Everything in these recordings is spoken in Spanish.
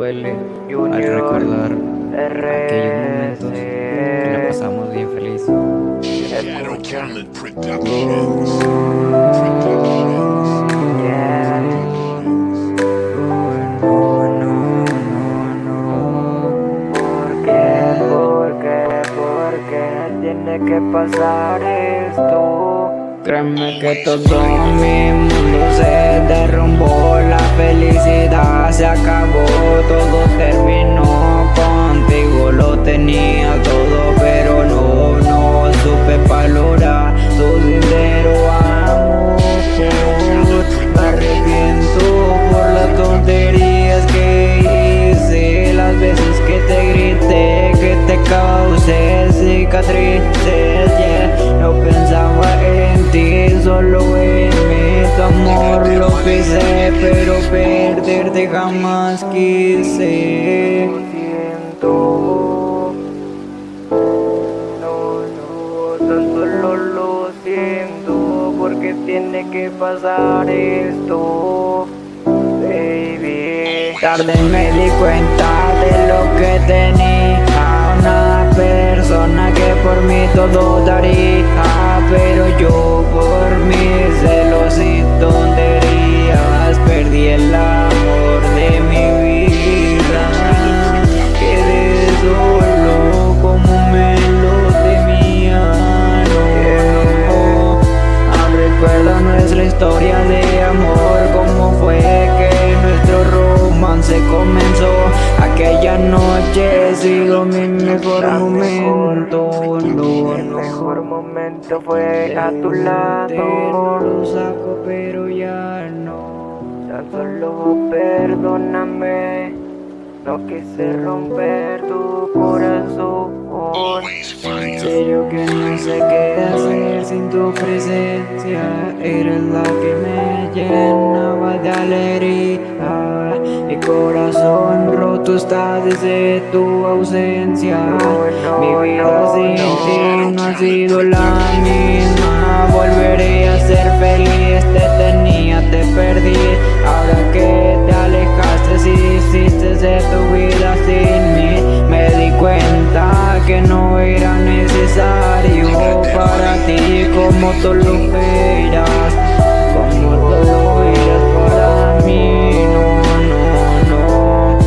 duele. Al recordar aquellos momentos que la pasamos bien feliz. que pasar esto Créeme que todo mi mundo se derrumbó La felicidad No pensaba en ti, solo en mi amor. Lo pisé Pero perderte jamás quise. Lo siento No, no, tan solo lo siento Porque tiene que pasar esto Baby. Tarde me di cuenta de lo que tenía nuestra historia de amor Cómo fue que nuestro romance comenzó. Aquella noche sido mi mejor momento No, El no. mejor momento fue a tu no lado lo saco pero ya no. Tan solo perdóname No quise romper tu corazón En serio que no sé qué hacer sin tu presencia Eres la que me llenaba de alegría Mi corazón roto está desde tu ausencia Mi vida sin ti no ha sido la misma tú lo eras Como tú lo eras para mí No, no, no.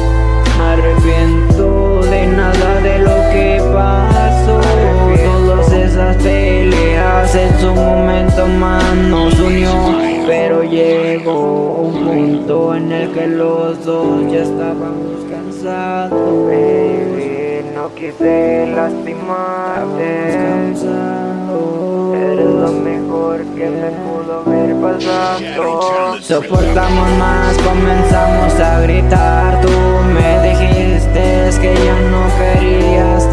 Me arrepiento de nada de lo que pasó. Todas esas peleas en su momento más nos unió. Pero llegó un punto en el que los dos ya estábamos cansados. Baby, no quise lastimarte lo mejor que me pudo haber pasado. Soportamos más, comenzamos a gritar. Tú me dijiste que ya no querías